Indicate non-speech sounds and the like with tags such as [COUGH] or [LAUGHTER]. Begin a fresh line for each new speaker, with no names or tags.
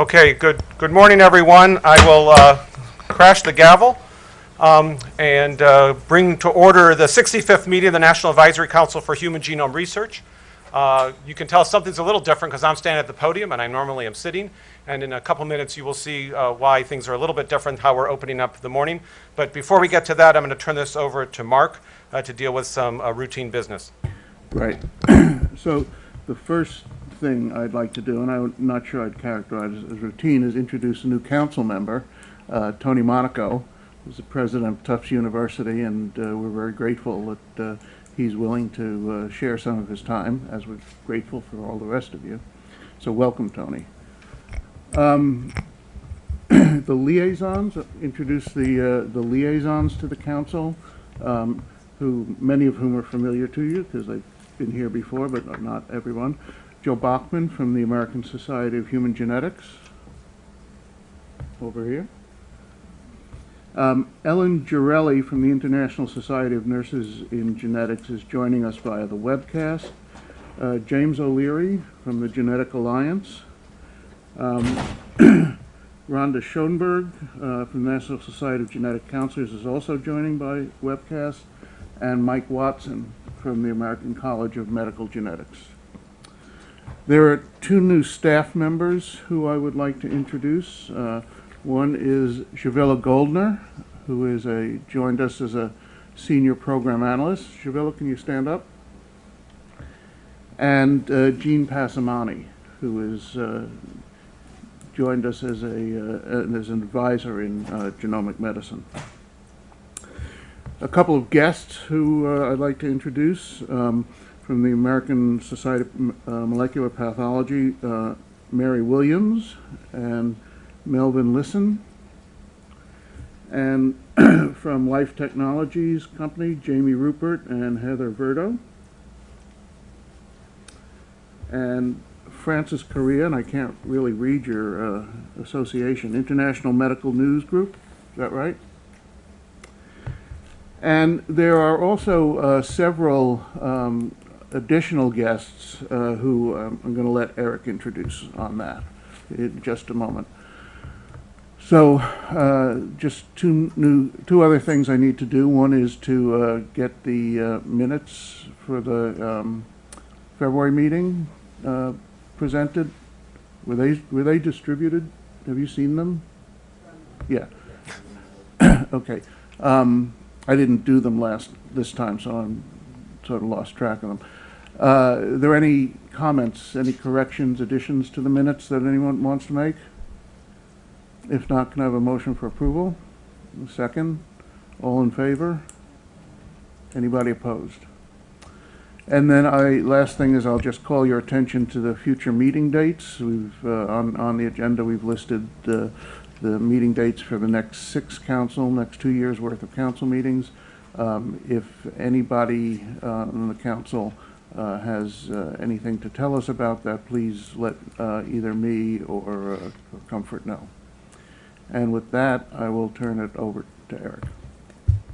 Okay, good, good morning, everyone. I will uh, crash the gavel um, and uh, bring to order the 65th meeting of the National Advisory Council for Human Genome Research. Uh, You can tell something's a little different because I'm standing at the podium and I normally am sitting. And in a couple minutes, you will see uh, why things are a little bit different, how we're opening up the morning. But before we get to that, I'm going to turn this over to Mark uh, to deal with some uh, routine business.
Right. [CLEARS THROAT] So the first thing I'd like to do, and I'm not sure I'd characterize it as routine, is introduce a new council member, uh, Tony Monaco, who's the president of Tufts University, and uh, we're very grateful that uh, he's willing to uh, share some of his time, as we're grateful for all the rest of you. So welcome, Tony. Um, [CLEARS THROAT] The liaisons, introduce the uh, the liaisons to the council, um, who, many of whom are familiar to you, because they've been here before, but not everyone. Joann Boughman from the American Society of Human Genetics, over here. Um, Ellen Giarelli from the International Society of Nurses in Genetics is joining us via the webcast. Uh, James O'Leary from the Genetic Alliance. Um, [CLEARS THROAT] Rhonda Schoenberg uh, from the National Society of Genetic Counselors is also joining by webcast. And Mike Watson from the American College of Medical Genetics. There are two new staff members who I would like to introduce. Uh, One is Shavilla Goldner, who is a, joined us as a senior program analyst. Shavilla, can you stand up? And uh, Jean Passamani, who is, uh, joined us as a, uh, as an advisor in uh, genomic medicine. A couple of guests who uh, I'd like to introduce. Um, from the American Society of uh, Molecular Pathology, uh, Mary Williams and Melvin Lisson. And [CLEARS THROAT] from Life Technologies Company, Jamie Rupert and Heather Verdo. And Francis Correa, and I can't really read your uh, association, International Medical News Group, is that right? And there are also uh, several um, additional guests uh, who um, I'm going to let Eric introduce on that in just a moment. So, uh, just two new, two other things I need to do. One is to uh, get the uh, minutes for the um, February meeting uh, presented. Were they were they distributed? Have you seen them? Yeah. [COUGHS] okay. Um, I didn't do them last this time, so I'm sort of lost track of them. Uh, are there any comments, any corrections, additions to the minutes that anyone wants to make? If not, can I have a motion for approval? A Second? All in favor? Anybody opposed? And then I, last thing is I'll just call your attention to the future meeting dates. We've, uh, on, on the agenda, we've listed uh, the meeting dates for the next six council, next two years' worth of council meetings. Um, If anybody uh, on the council has uh, anything to tell us about that, please let uh, either me or uh, Comfort know. And with that, I will turn it over to Eric.